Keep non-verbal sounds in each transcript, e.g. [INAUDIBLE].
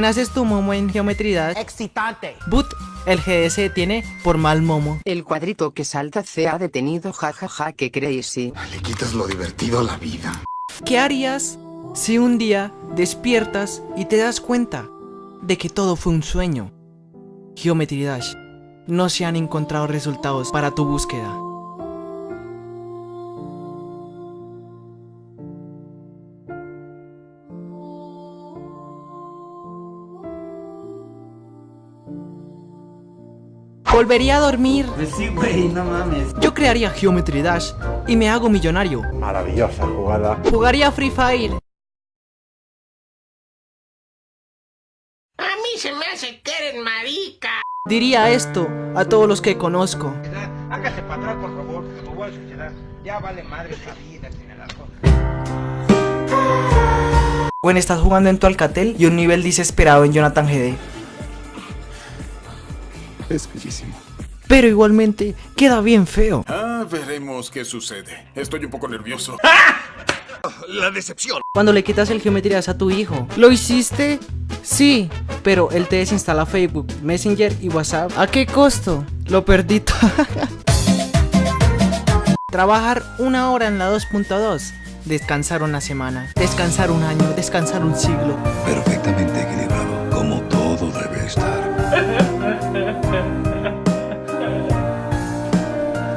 También haces tu momo en geometría. Excitante. But, el GS tiene por mal momo. El cuadrito que salta se ha detenido jajaja ja, que crazy. Le quitas lo divertido a la vida. ¿Qué harías si un día despiertas y te das cuenta de que todo fue un sueño? Geometry Dash. No se han encontrado resultados para tu búsqueda. Volvería a dormir. Pues sí, güey, no mames. Yo crearía Geometry Dash y me hago millonario. Maravillosa jugada. Jugaría Free Fire. A mí se me hace que eres marica. Diría esto a todos los que conozco. Hágase para atrás, por favor, me voy a suicidar. Ya vale madre esta vida el alcohol. When estás jugando en tu Alcatel y un nivel desesperado en Jonathan GD. [LAUGHS] Es bellísimo. Pero igualmente queda bien feo. Ah, veremos qué sucede. Estoy un poco nervioso. [LAUGHS] La decepción. Cuando le quitas el geometrías a tu hijo. ¿Lo hiciste? Sí, pero él te desinstala Facebook, Messenger y WhatsApp. ¿A qué costo? Lo perdí. [LAUGHS] Trabajar una hora en la 2.2. Descansar una semana. Descansar un año. Descansar un siglo. Perfectamente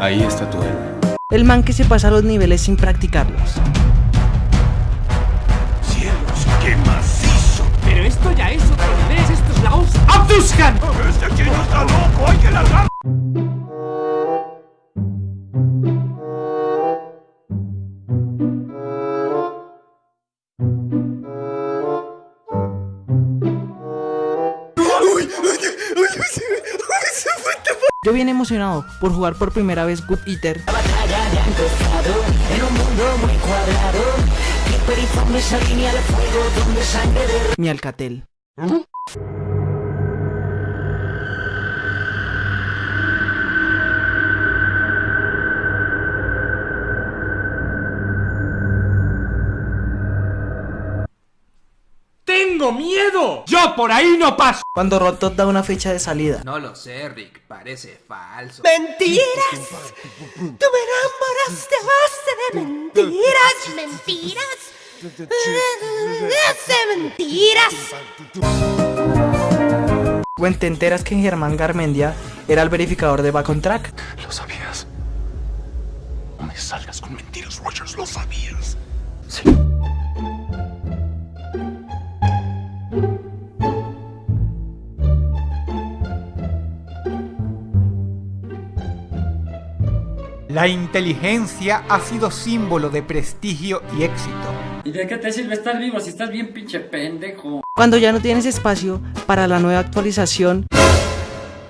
Ahí está tu héroe. El man que se pasa los niveles sin practicarlos. Yo bien emocionado por jugar por primera vez Good Eater. Mi Alcatel. ¡Tengo miedo! ¡Yo por ahí no paso! Cuando Rotot da una fecha de salida. No lo sé, Rick, parece falso. ¡Mentiras! ¡Tú me enamoraste a base de mentiras! ¡Mentiras! ¡De mentiras! When te enteras que Germán Garmendia era el verificador de Back on Track. ¿Lo sabías? No me salgas con mentiras, Rogers. ¿Lo sabías? La inteligencia ha sido símbolo de prestigio y éxito. ¿Y de qué te sirve estar vivo si estás bien pinche pendejo? Cuando ya no tienes espacio para la nueva actualización,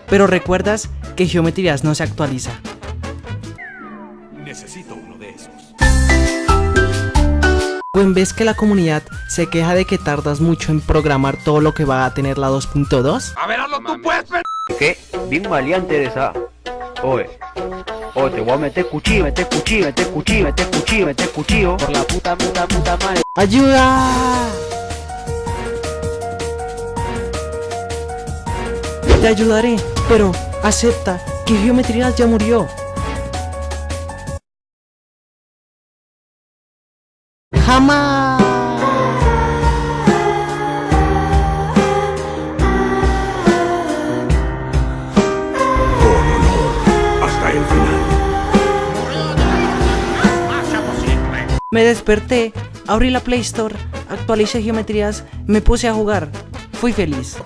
pero recuerdas que Geometrías no se actualiza. Necesito uno de esos. O en vez que la comunidad se queja de que tardas mucho en programar todo lo que va a tener la 2.2, A ver, hazlo tú, pues, ¿Qué? Bien maleante de esa. Oye. Oye, te voy a meter cuchillo, meter cuchillo, meter cuchillo, meter cuchillo, meter cuchillo. Por la puta, puta, puta madre. ¡ayuda! Te ayudaré, pero acepta que Geometrías ya murió. ¡Jamás! Me desperté, abrí la Play Store, actualicé geometrías, me puse a jugar. Fui feliz.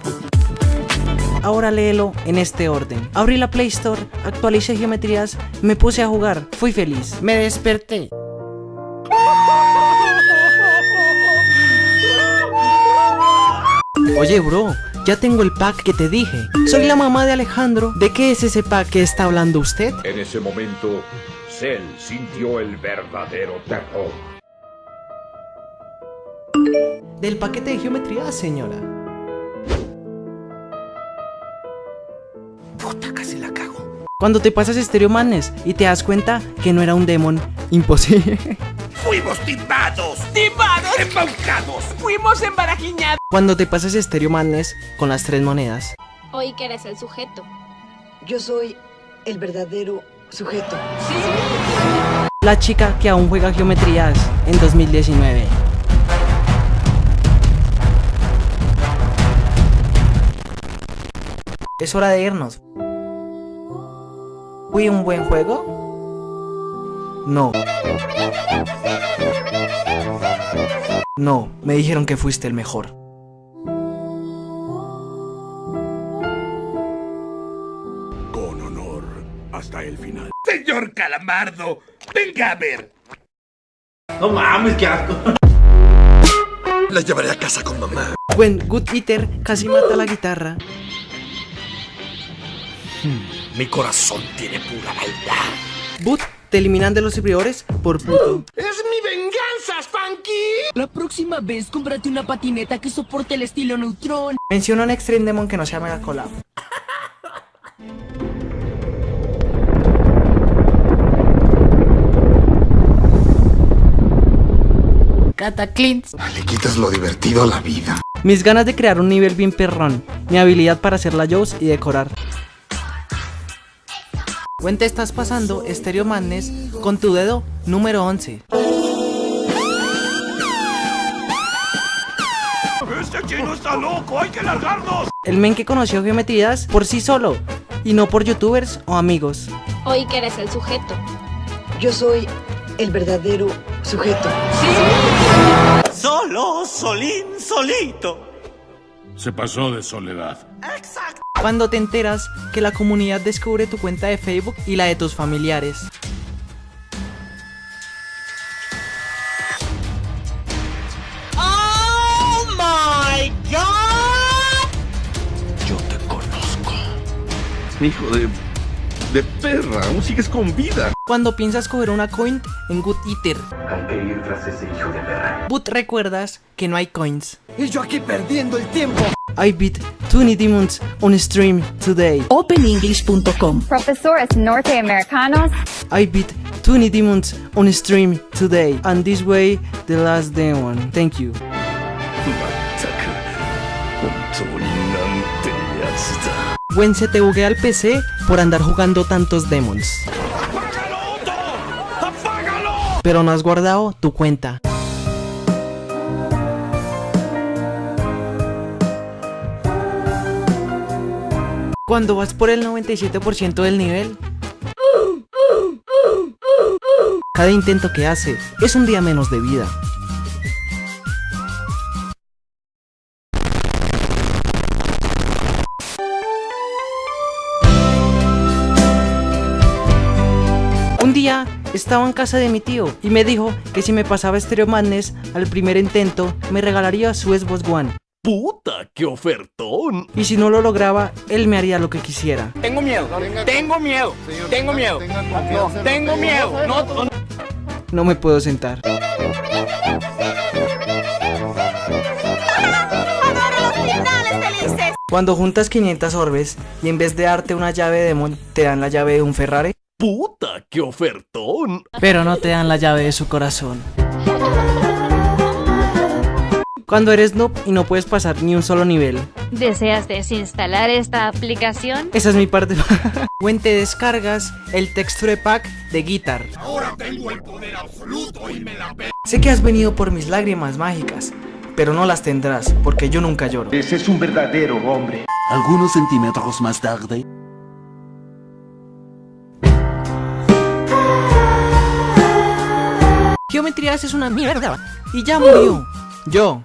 Ahora léelo en este orden. Abrí la Play Store, actualicé geometrías, me puse a jugar. Fui feliz. Me desperté. Oye, bro, ya tengo el pack que te dije. Soy la mamá de Alejandro. ¿De qué es ese pack que está hablando usted? En ese momento, Cell sintió el verdadero terror. Del paquete de geometría, señora. Puta, casi la cago. Cuando te pasas Stereo Madness y te das cuenta que no era un demon, imposible. [LAUGHS] Fuimos timados. ¡Timados! Embaucados. Fuimos embarajiñados. Cuando te pasas Stereo Madness con las tres monedas. Hoy que eres el sujeto. Yo soy el verdadero sujeto. La chica que aún juega geometrías en 2019. Es hora de irnos. ¿Fui un buen juego? No. No, me dijeron que fuiste el mejor. Señor Calamardo, venga a ver. No mames, qué asco. [LAUGHS] La llevaré a casa con mamá. When Good Eater casi mata la guitarra. Mi corazón tiene pura maldad. Boot te eliminan de los servidores por puto. ¡Es mi venganza, Spanky! La próxima vez cómprate una patineta que soporte el estilo neutrón. Menciona un Extreme Demon que no sea Mega Collab. [LAUGHS] Cataclins. Le quitas lo divertido a la vida. Mis ganas de crear un nivel bien perrón. Mi habilidad para hacer la Jaws y decorar. When te estás pasando Stereo Madness con tu dedo número 11. ¡Este chino está loco! ¡Hay que largarnos! El men que conoció geometrías por sí solo y no por youtubers o amigos. Hoy que eres el sujeto. Yo soy el verdadero sujeto. Solo, solín, solito. Se pasó de soledad. Exacto. Cuando te enteras que la comunidad descubre tu cuenta de Facebook y la de tus familiares. ¡Oh, my God! Yo te conozco. Hijo de... de perra, aún sigues con vida. Cuando piensas coger una coin en Good Eater. Hay que ir tras ese hijo de perra. But recuerdas que no hay coins. Y yo aquí perdiendo el tiempo. I beat 20 demons on stream today. OpenEnglish.com Profesores norteamericanos. I beat 20 demons on stream today. And this way, the last demon. Thank you. だ When se te buguea el PC por andar jugando tantos demons. Pero no has guardado tu cuenta. Cuando vas por el 97% del nivel, cada intento que hace es un día menos de vida. Estaba en casa de mi tío y me dijo que si me pasaba Stereo Madness al primer intento me regalaría su Xbox One. ¡Puta, qué ofertón! Y si no lo lograba, él me haría lo que quisiera. Tengo miedo, tengo miedo, tengo miedo, no, tengo miedo. No me puedo sentar. Cuando juntas 500 orbes y en vez de darte una llave de demon, te dan la llave de un Ferrari. ¡Puta, qué ofertón! Pero no te dan la llave de su corazón. Cuando eres noob y no puedes pasar ni un solo nivel. ¿Deseas desinstalar esta aplicación? Esa es mi parte. [LAUGHS] When te descargas el texture pack de Guitar. Ahora tengo el poder absoluto y me la pe... Sé que has venido por mis lágrimas mágicas, pero no las tendrás, porque yo nunca lloro. Ese es un verdadero hombre. Algunos centímetros más tarde. Geometrías es una mierda. Y ya murió. Yo.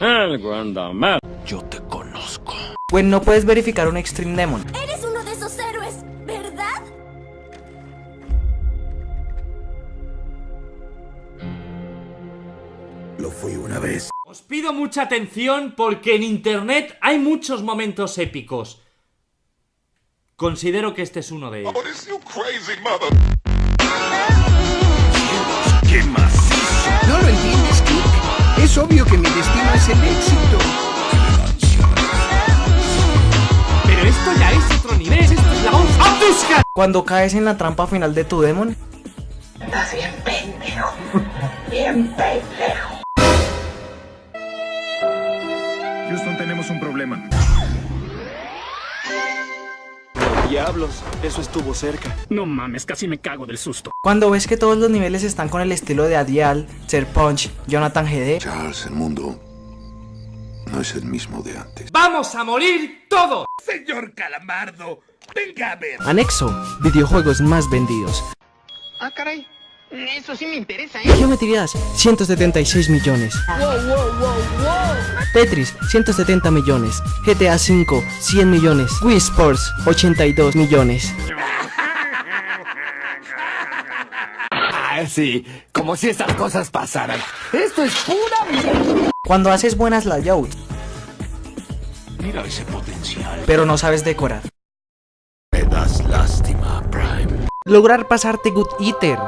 Algo anda mal. Yo te conozco. When no puedes verificar un Extreme Demon. Eres uno de esos héroes, ¿verdad? Lo fui una vez. Os pido mucha atención porque en internet hay muchos momentos épicos. Considero que este es uno de ellos. ¡Qué macizo! ¿No lo entiendes, Kik? Es obvio que mi destino es el éxito. Pero esto ya es otro nivel. Esto es la voz. Cuando caes en la trampa final de tu demon. Estás bien pendejo. Bien pendejo. Tenemos un problema. Diablos, eso estuvo cerca. No mames, casi me cago del susto. Cuando ves que todos los niveles están con el estilo de Adial, Ser Punch, Jonathan GD. Charles, el mundo no es el mismo de antes. ¡Vamos a morir todos! Señor Calamardo, venga a ver. Anexo, videojuegos más vendidos. Ah, caray. Eso sí me interesa, ¿eh? Geometrías, 176 millones. Wow, wow, wow, wow. Tetris, 170 millones. GTA V, 100 millones. Wii Sports, 82 millones. Ah, sí, como si esas cosas pasaran. Esto es pura mierda. Cuando haces buenas layouts. Mira ese potencial. Pero no sabes decorar. Me das lástima, Prime. Lograr pasarte Good Eater.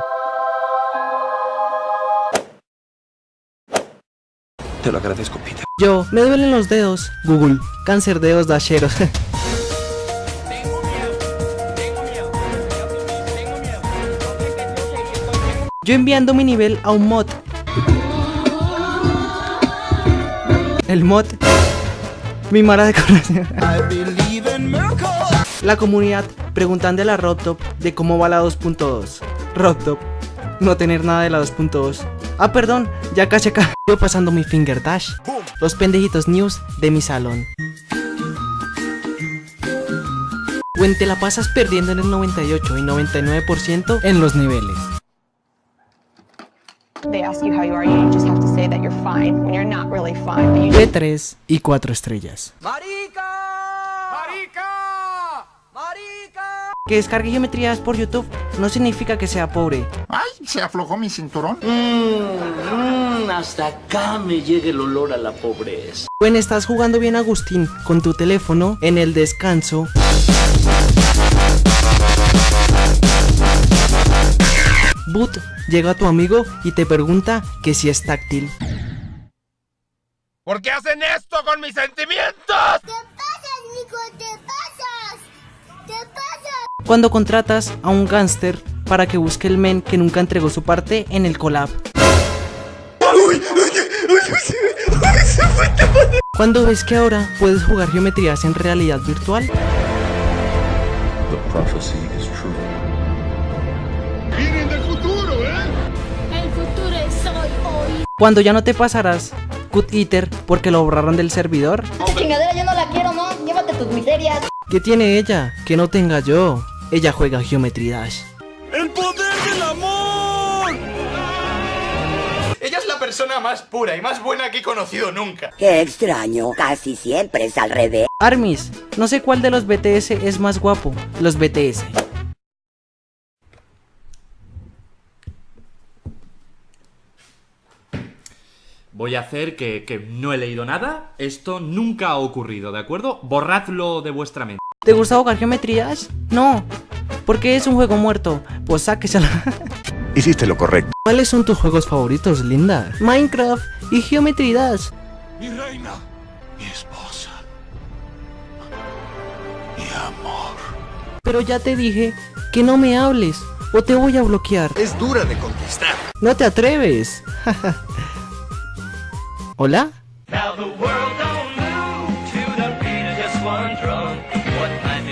Te lo agradezco, Peter. Yo, me duelen los dedos. Google, cáncer de dedos dasheros. [LAUGHS] Yo enviando mi nivel a un mod. El mod. Mi mara de corazón. [LAUGHS] La comunidad preguntando a la Robtop de cómo va la 2.2. Robtop. No tener nada de la 2.2. Ah, perdón, ya casi acá. Yo pasando mi finger dash. Los pendejitos news de mi salón. When te la pasas perdiendo en el 98 y 99% en los niveles. They ask you how you are, you just have to say that you're fine when you're not really fine. But you De 3 y 4 estrellas. Que descargue geometrías por YouTube no significa que sea pobre. Ay, se aflojó mi cinturón. Mmm, hasta acá me llega el olor a la pobreza. When estás jugando bien Agustín con tu teléfono en el descanso. Boot llega a tu amigo y te pregunta que si es táctil. ¿Por qué hacen esto con mis sentimientos? Cuando contratas a un gángster para que busque el men que nunca entregó su parte en el collab. Cuando ves que ahora puedes jugar geometrías en realidad virtual. The prophecy is true. Vienen del futuro, ¿eh? El futuro es hoy, hoy. Cuando ya no te pasarás Cut Eater porque lo borraron del servidor. Esta chingadera yo no la quiero, ¿no? Llévate tus miserias. ¿Qué tiene ella? Que no tenga yo. Ella juega Geometry Dash. ¡El poder del amor! Ella es la persona más pura y más buena que he conocido nunca. Qué extraño, casi siempre es al revés. Armis, no sé cuál de los BTS es más guapo. Los BTS. Voy a hacer que, que no he leído nada. Esto nunca ha ocurrido, ¿de acuerdo? Borradlo de vuestra mente. ¿Te gusta jugar geometrías? No. Porque es un juego muerto. Pues sáquesela. [LAUGHS] Hiciste lo correcto. ¿Cuáles son tus juegos favoritos, Linda? Minecraft y Geometry Dash. Mi reina, mi esposa, mi amor. Pero ya te dije que no me hables o te voy a bloquear. Es dura de conquistar. No te atreves. [LAUGHS] ¿Hola?